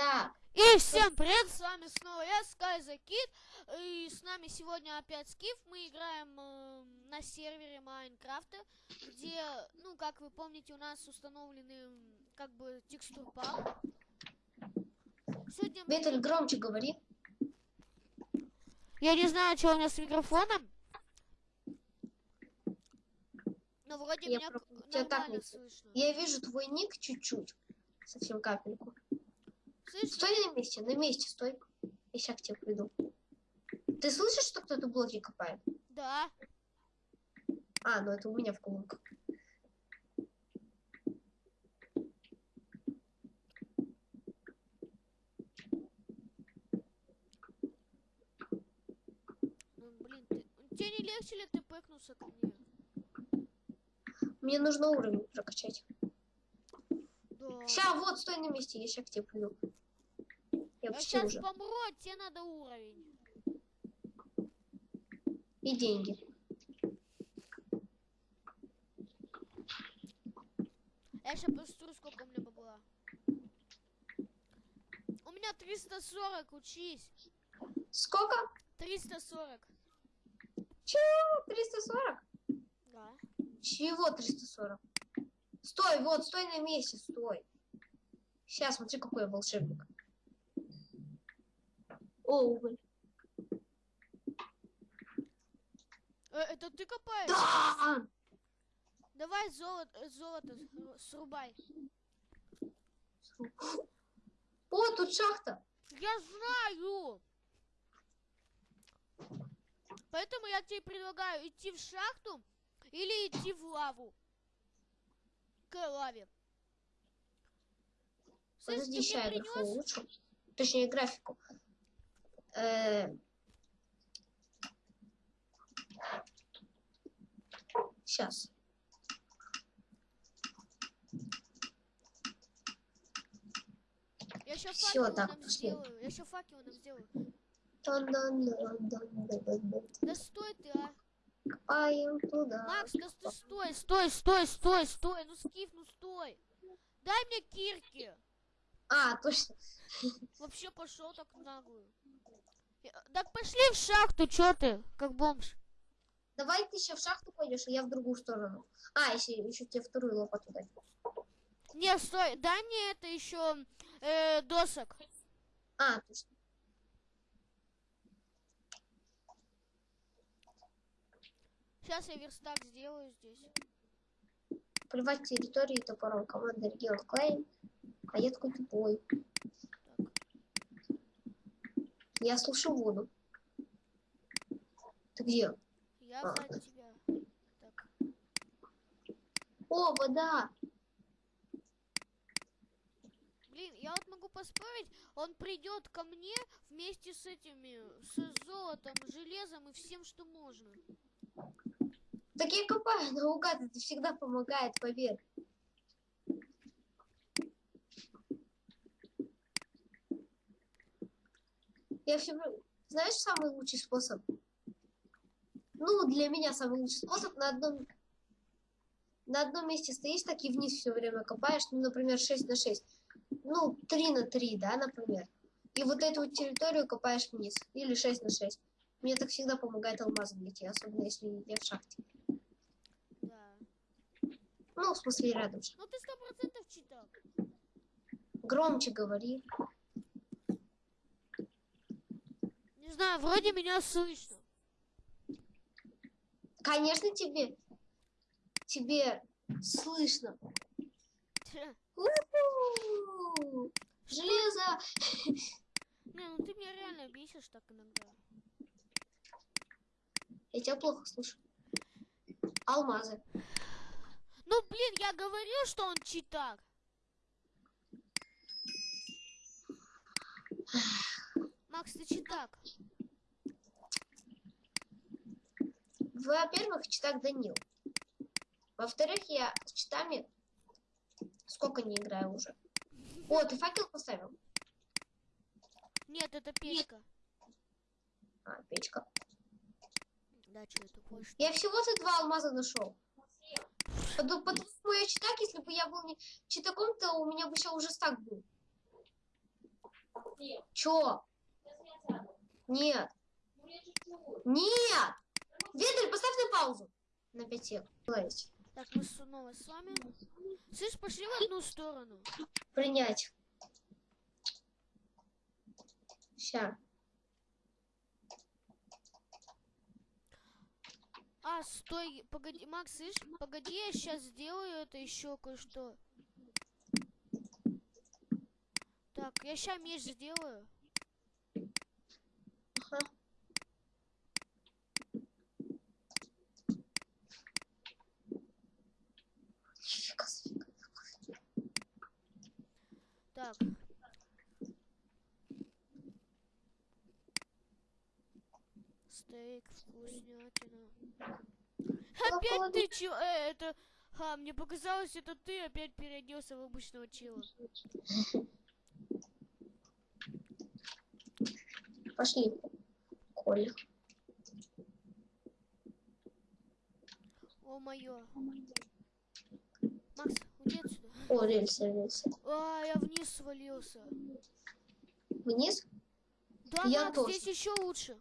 Так, И всем привет, с вами снова я, Sky the Kid, и с нами сегодня опять Скиф, мы играем э, на сервере Майнкрафта, где, ну, как вы помните, у нас установлены, м, как бы, текстурпак. Сегодня, мы- Виталь, громче говори. я не знаю, что у меня с микрофоном, но вроде Я меня про- так нормально не слышно. Я вижу твой ник чуть-чуть. Совсем капельку. Слышно? Стой на месте, на месте стой. Я сейчас к тебе приду. Ты слышишь, что кто-то блоки копает? Да. А, ну это у меня в колонках. Ну, блин, ты... тебе не легче ли ты пэкнулся ко мне? Мне нужно уровень прокачать. Да. Сейчас, вот, стой на месте, я сейчас к тебе приду. Я почти сейчас уже. помру, а тебе надо уровень. И деньги. Я сейчас посмотрю, сколько у меня бабла. У меня 340, учись. Сколько? 340. Чего? 340? Да. Чего 340? Стой, вот, стой на месте, стой. Сейчас, смотри, какой я волшебник. О. Э, это ты копаешь? Да! Давай золото, золото сру- срубай. О, тут шахта. Я знаю. Поэтому я тебе предлагаю идти в шахту или идти в лаву. К лаве. Слышь, Подожди, мне я принес? улучшу. Точнее, графику. Сейчас. Я сейчас Всё, факел так, нам пошли. сделаю. Я сейчас факел нам сделаю. Да стой ты, а. Копаем туда. Макс, да ты стой, стой, стой, стой, стой. Ну скиф, ну стой. Дай мне кирки. А, точно. Вообще пошел так наглую. Так пошли в шахту, чё ты, как бомж. Давай ты сейчас в шахту пойдешь, а я в другую сторону. А, если еще тебе вторую лопату дать. Не, стой, дай мне это еще э, досок. А, точно. Сейчас я верстак сделаю здесь. Плевать территории топором. Команда регион Клейм. А я такой тупой. Я слушаю воду. Ты где? Я А. тебя. Так. О, вода! Блин, я вот могу поспорить, он придет ко мне вместе с этими, с золотом, железом и всем, что можно. Так я копаю наугад, это всегда помогает, поверь. Я все... Знаешь, самый лучший способ? Ну, для меня самый лучший способ на одном... На одном месте стоишь, так и вниз все время копаешь, ну, например, 6 на 6. Ну, 3 на 3, да, например. И вот эту вот территорию копаешь вниз. Или 6 на 6. Мне так всегда помогает алмаз найти, особенно если я в шахте. Да. Ну, в смысле, рядом. Ну ты сто процентов читал. Громче говори. Не знаю, вроде меня слышно. Конечно, тебе, тебе слышно. Железо! Не, ну ты меня реально бесишь так иногда. Я тебя плохо слышу. Алмазы. Ну блин, я говорил, что он читак. Макс, ты читак. Во-первых, читак Данил. Во-вторых, я с читами сколько не играю уже. О, ты факел поставил? Нет, это печка. А, печка. Да, что это больше? Я всего-то два алмаза нашел. Потому, я читак, если бы я был не читаком, то у меня бы сейчас уже стак был. Чё? Нет. Нет! Вендель, поставь на паузу. На 5 секунд. Так, мы снова с вами. Слышь, пошли в одну сторону. Принять. Ща. А, стой, погоди, Макс, слышь, погоди, я сейчас сделаю это еще кое-что. Так, я сейчас меч сделаю. Ага. Нифига себе. Так. Стейк, вкуснятина. Опять ты чё? Э, это... Ха, мне показалось, это ты опять переоделся в обычного чела. Пошли. Коля. О, моё. Макс, уйди отсюда. О, рельсы, рельсы. А, я вниз свалился. Вниз? Да, Я Макс, тоже. здесь еще лучше.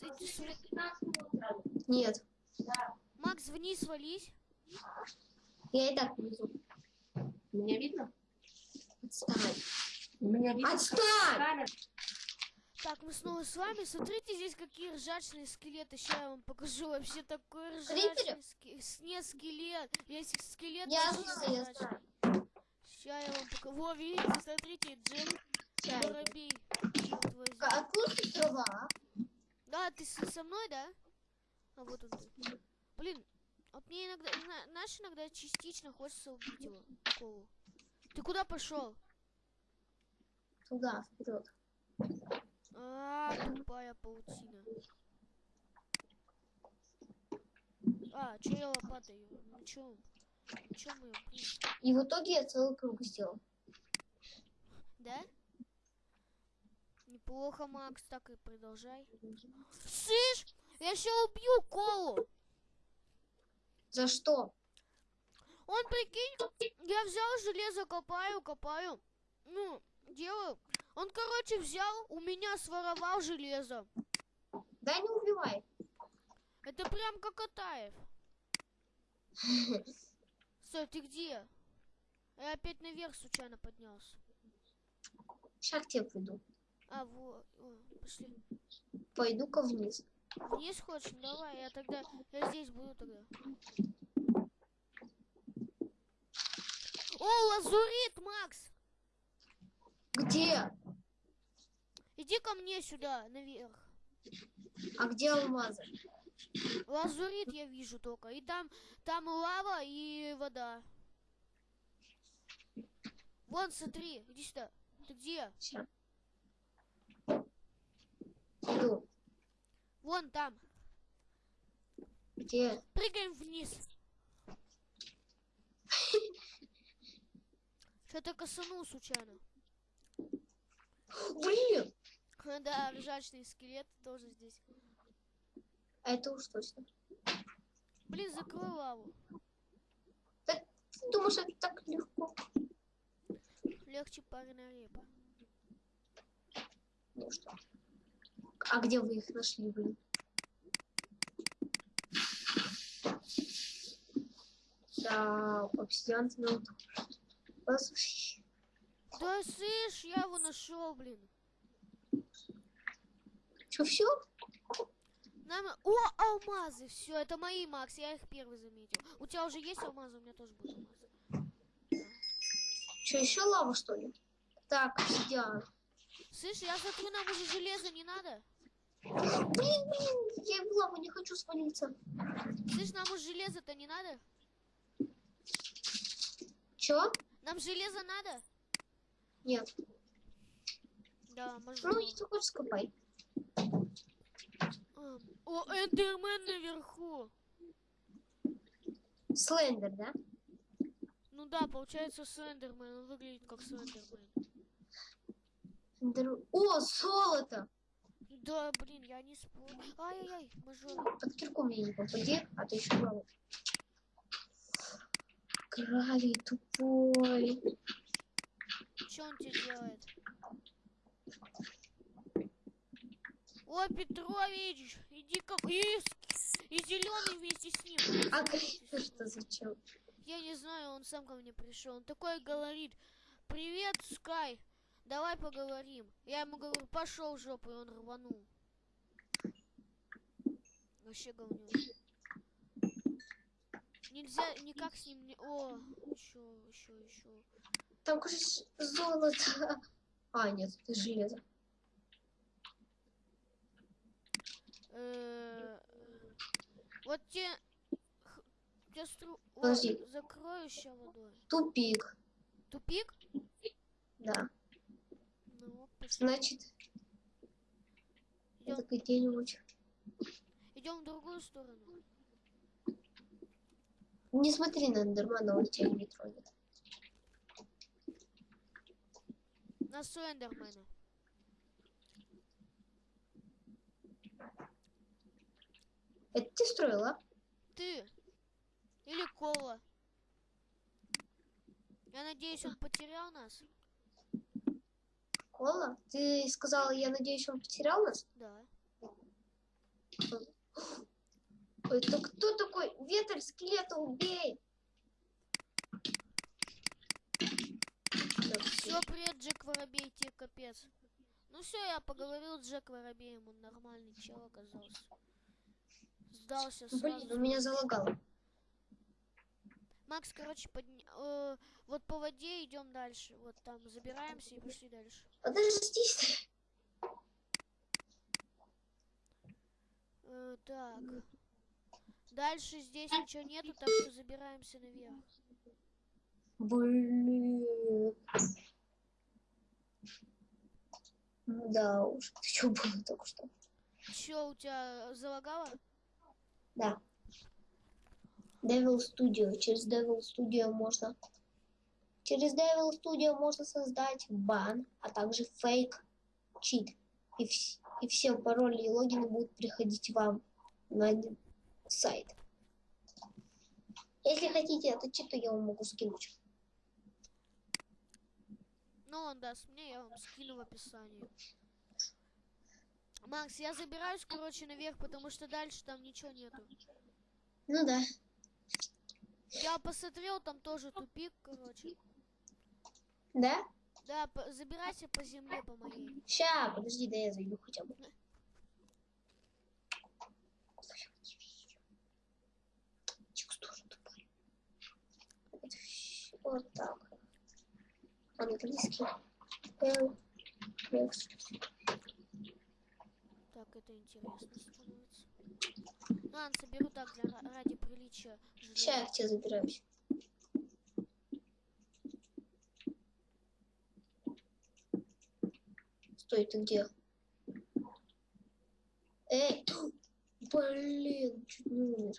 Иди с- Нет. Макс, вниз свались. Я и так внизу. Меня видно? Отстань. Меня видно? Отстань! Так, мы снова с вами. Смотрите, здесь какие ржачные скелеты. Сейчас я вам покажу вообще такой ржачный скелет. Не скелет. Есть скелет. Я знаю, я знаю. Ща я вам покажу. Во, видите, смотрите, Чай. Воробей. Откуда тут трава? Да, ты со мной, да? А вот он. ты. Блин, вот мне иногда, зна- знаешь, иногда частично хочется убить его, Колу. Ты куда пошел? Туда, вперед. А, тупая паутина. А, че я лопатой? Ну чё? Чё мы, блин, И в итоге я целый круг сделал. да? Неплохо, Макс, так и продолжай. Слышь, я сейчас убью Колу. За что? Он, прикинь, я взял железо, копаю, копаю. Ну, делаю. Он, короче, взял, у меня своровал железо. Да не убивай. Это прям как Атаев. Стой, ты где? Я опять наверх случайно поднялся. Сейчас к тебе приду. А, вот, пошли. Пойду-ка вниз. Вниз хочешь? Давай, я тогда, я здесь буду тогда. О, лазурит, Макс! Где? Иди ко мне сюда, наверх. А где алмазы? Лазурит я вижу только. И там, там лава и вода. Вон, смотри, иди сюда. Ты где? Сейчас. Иду. Вон там. Где? Прыгаем вниз. Что-то косанул случайно. Блин! Да, ржачный скелет тоже здесь. А это уж точно. Блин, закрой лаву. Ты думаешь, это так легко? Легче пареная репа. Ну что? А где вы их нашли, блин? Да, обсидиан ну, Послушай, Да, слышь, я его нашел, блин. что, все? Нам... О, алмазы! Все, это мои, Макс, я их первый заметил. У тебя уже есть алмазы, у меня тоже будут алмазы. Что, еще лава, что ли? Так, обсидиан. Слышь, я смотрю, нам уже железо не надо. Блин, блин, я в лаву не хочу свалиться. Слышь, нам уже железо-то не надо? Че? Нам железо надо? Нет. Да, может. Ну, если хочешь, скопай. А, О, Эндермен наверху. Слендер, да? Ну да, получается Слендермен. Он выглядит как Слендермен. О, золото! Да, блин, я не спорю. Ай-яй-яй, мажор. Под кирку мне не попади, а то еще лава. Гравий тупой. Что он тебе делает? О, Петрович, иди ка и, и зеленый вместе с ним. А что зачем? Я не знаю, он сам ко мне пришел. Он такой говорит, привет, Скай, давай поговорим. Я ему говорю, пошел в жопу, и он рванул. Вообще говнюк. Нельзя никак с ним не... О, еще, еще, еще. Там, кажется, золото. А, нет, это железо. Э, Вот те... те стру... О, Подожди. закрою ща водой. Тупик. Тупик? Да. Значит, Идем, это где-нибудь. идем в другую сторону. Не смотри на Эндермана, он тебя не тронет. На Слендермена. Это ты строила? Ты. Или Кола. Я надеюсь, он потерял нас. Кола? Ты сказала, я надеюсь, он потерял нас? Да. Ой, это кто такой? Ветер скелета, убей! Все, привет, Джек Воробей, тебе капец. Ну все, я поговорил с Джек Воробеем, он нормальный чел оказался. Сдался Блин, сразу. у меня залагало. Макс, короче, подня... э, вот по воде идем дальше. Вот там забираемся и пошли дальше. Подожди. Э, так. Дальше здесь ничего нету, так что забираемся наверх. Блин. Ну Да уж, ты что было только что? Че, у тебя залагало? Да. Devil Studio. Через Devil Studio можно... Через Devil Studio можно создать бан, а также фейк чит. И, вс- и все пароли и логины будут приходить вам на сайт. Если хотите этот чит, то я вам могу скинуть. Ну, он даст мне, я вам скину в описании. Макс, я забираюсь, короче, наверх, потому что дальше там ничего нету. Ну да. Я посмотрел, там тоже тупик, короче. Да? Да, по- забирайся по земле по моей. Ща, подожди, да я зайду хотя бы. Вот так. Английский. L, X. Так, это интересно становится. Ладно, соберу так для, ра- ради приличия. Ща я к тебе забираюсь. Стой, ты где? Эй, блин, чуть не умер.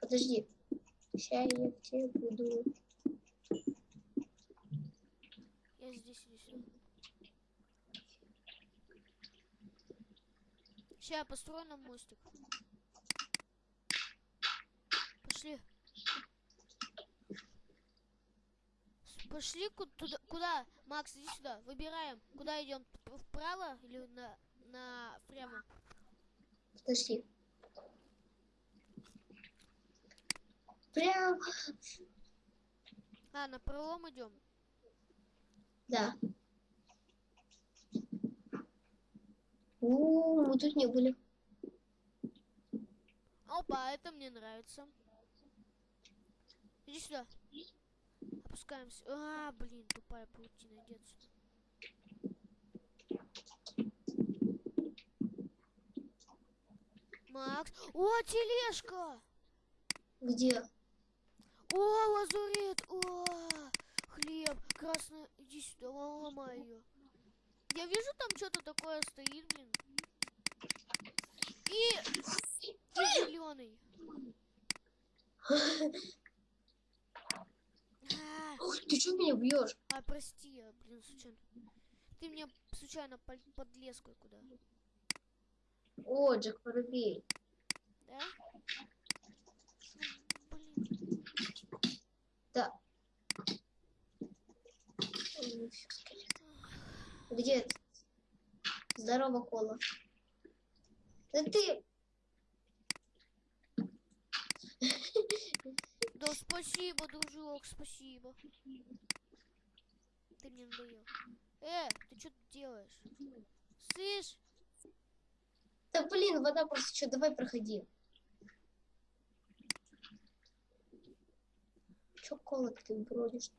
Подожди. Ща я к тебе буду. Я здесь сюда. Сейчас я построю нам мостик. Пошли. Пошли ку- туда, куда? Макс, иди сюда. Выбираем. Куда идем? Вправо или на, на прямо? Подожди. Прям, А, на пролом идем. да. У, мы тут не были. Опа, это мне нравится. Иди сюда. Опускаемся. А, блин, тупая паутина, иди отсюда. Макс. О, тележка! Где? О, лазурит! О, хлеб! Красный. Иди сюда, ло- ломай ее. Я вижу, там что-то такое стоит, блин. И... И зеленый. Ой, ты что меня бьешь? а, прости, я, блин, случайно. Ты мне случайно под, подлез куда, О, Джек Воробей. да? Ну, блин. Да. Ой, Где это? Здорово, Кола. Да ты... Да спасибо, дружок, спасибо. Ты мне надоел. Э, ты что тут делаешь? Слышь, Да блин, вода просто что, давай проходи. Чё кола ты бродишь?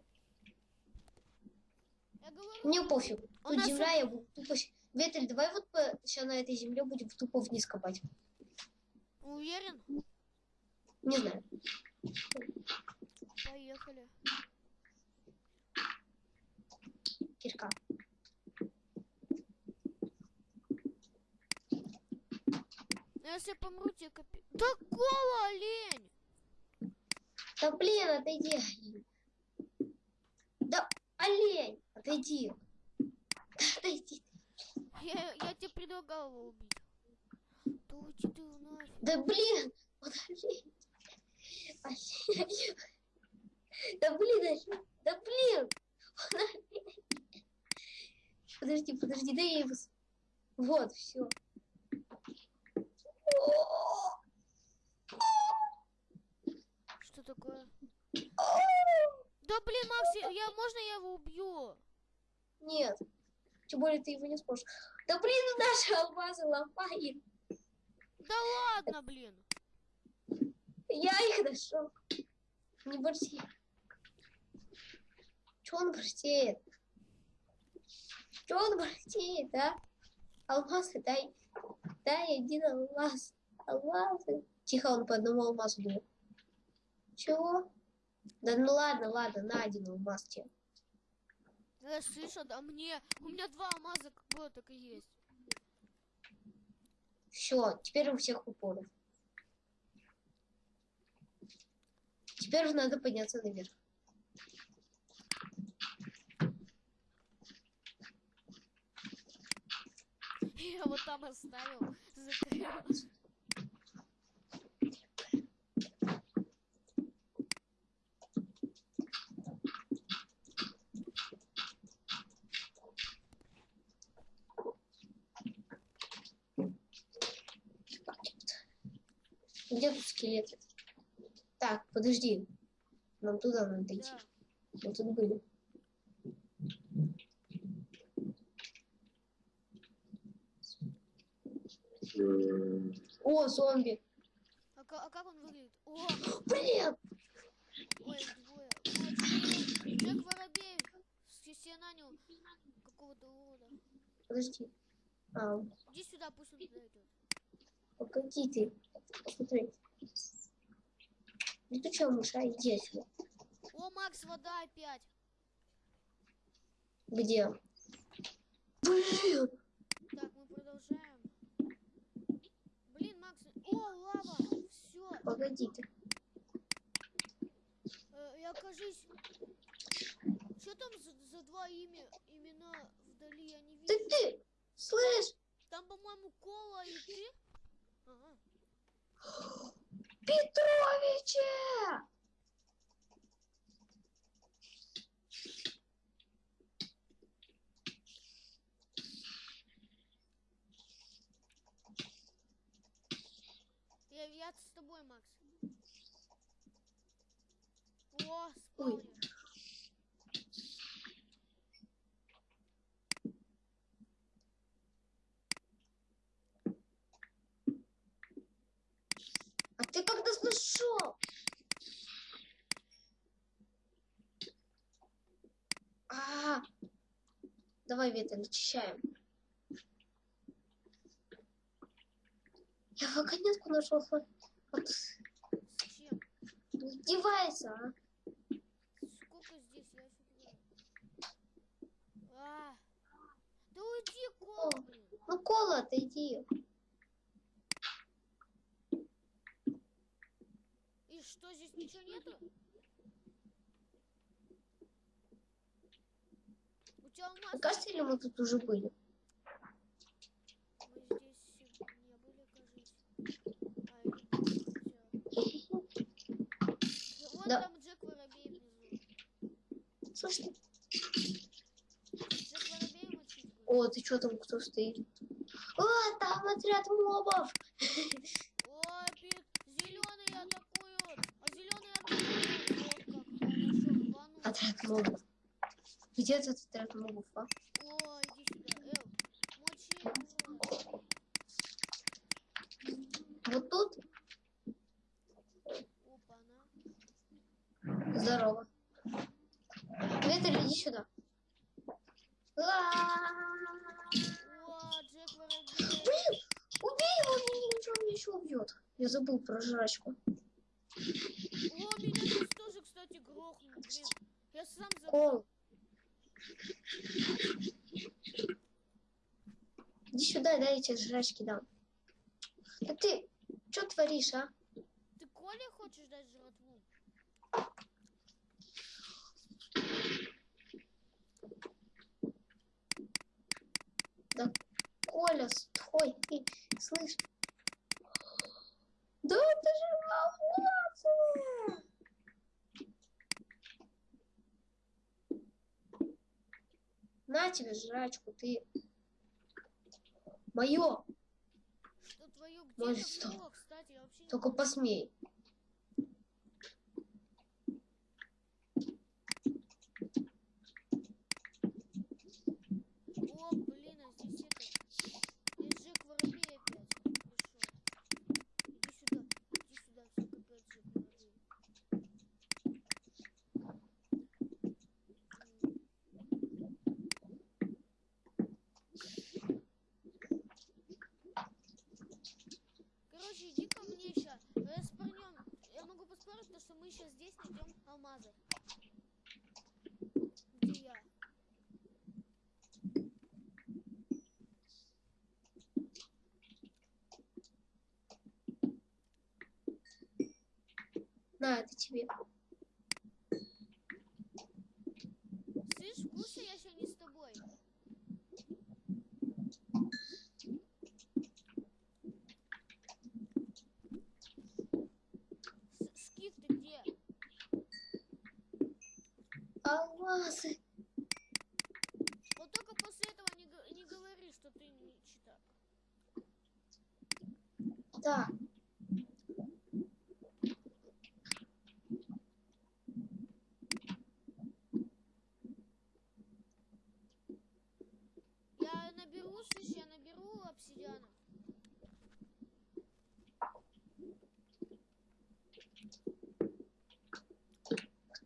говорю, Мне пофиг. Тут нас земля, я буду тупо... Ветель, давай вот сейчас на этой земле будем тупо вниз копать. уверен? Не знаю. Поехали. Кирка. Ну, если я помру, тебе копи... Да кола, олень! Да блин, отойди. Да, олень, отойди. Да, отойди. Я, я тебе предлагал его убить. Да уйди ты нафиг. Да блин, он олень. Да блин. Да блин. Подожди, подожди, дай я его... Вот, все. Что такое? Да блин, Макс, я, можно я его убью? Нет. Тем более ты его не сможешь. Да блин, наши алмазы ломает. Да ладно, блин. Я их нашел. Не борси. Че он борсеет? Че он борсеет, а? Алмазы дай. Дай один алмаз. Алмазы. Тихо, он по одному алмазу дает. Чего? Да ну ладно, ладно, на один алмаз тебе. Я слышу, да мне... У меня два алмаза как было, так и есть. Все, теперь у всех упоров. Теперь надо подняться наверх. Я вот там оставил. Закрыл. Где тут скелеты? Так, подожди. Нам туда надо идти. Мы тут были. О, зомби. А, а как он выглядит? О, Блин! ой, двое. Джек Воробей. С- Себе нанял какого-то урода. Подожди. А, Иди сюда, пусть он туда идет. погоди ты. Посмотри. Летучая мыша, иди отсюда. О, Макс, вода опять. Где? Блин! Так, мы продолжаем. Блин, Макс. О, лава. Все. Погоди ты. Э, я кажись. Что там за, за два имя, имена вдали? Я не Ты, вижу. ты! Слышь? Там, по-моему, Кола и ты. Ага. Петровича! Я, я с тобой, Макс. О, спаунер. А ты как нас нашел? А, давай ветер очищаем. Я вагонетку нашел. Вот, С чем? Издевайся, а? Сколько здесь? Я офигеваю. А. Да уйди, Кола, блин. Ну, кола, отойди. И что, здесь ничего нету? Тебя? Мне кажется, или мы тут уже были? Мы здесь не были, кажется. А, или всё. Вон Да. там Джек Воробей внизу. Слушай, Джек Воробей мочить будет. О, ты что там, кто стоит? О, там отряд мобов! Ой, атакуют. А атакуют. Отряд мобов. Где этот отряд мобов, а? Ой, иди сюда. Эл, мочи. Вот тут? Опа-на. Здорово. Ветер, иди сюда. О. Блин, убей его, он еще убьет. Я забыл про жрачку. О, меня сейчас тоже, кстати, грохнул. Блин, я сам забыл. Кол. Иди сюда, дай я тебе жрачки дам. Да ты что творишь, а? Ты Коле хочешь дать жратву? Коля, стой, ты слышь? Да это же волнуется! На тебе жрачку, ты. Мое, Что твое Ой, где-то что? было, кстати, я вообще только посмей. О, блин, а здесь это... Здесь Джек Воробей опять пришел. Иди сюда, иди сюда, все капец, Джек Воробей. М. Короче, иди ко мне сейчас. Распорнем. Я могу поспорить, то, что мы сейчас здесь найдем алмазы. Где я? На, это тебе. Слышь, в курсе я еще не с тобой. С- Скиф, ты где? Алмазы. Вот только после этого не, г- не говори, что ты не читак. Так. Я наберу, слышь, я наберу обсидиана.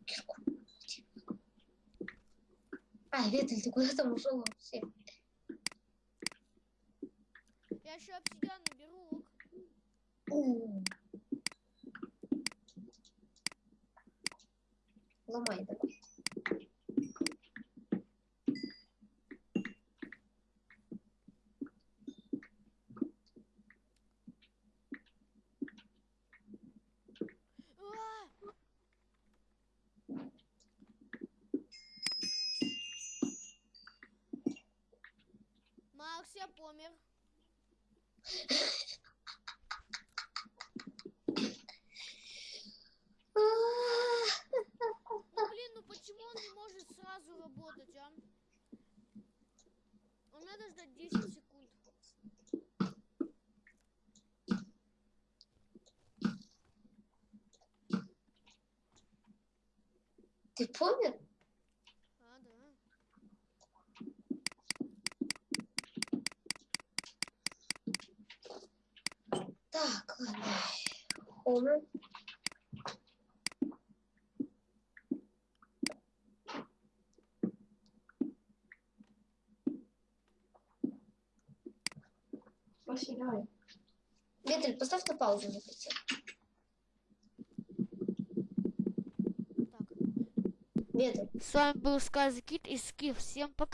кирку. А, Ветель, ты куда там ушел вообще? Я еще обсидиан наберу. У. Ломай давай. А! Макс, я помер. А, Ну блин, ну почему он не может сразу работать, а? Он надо ждать 10 секунд. Ты помер? А, да. Так, ладно. Хомер. Вообще, давай. Ветель, поставь на паузу на хотел. Так. С вами был Сказкит и Скиф. Всем пока.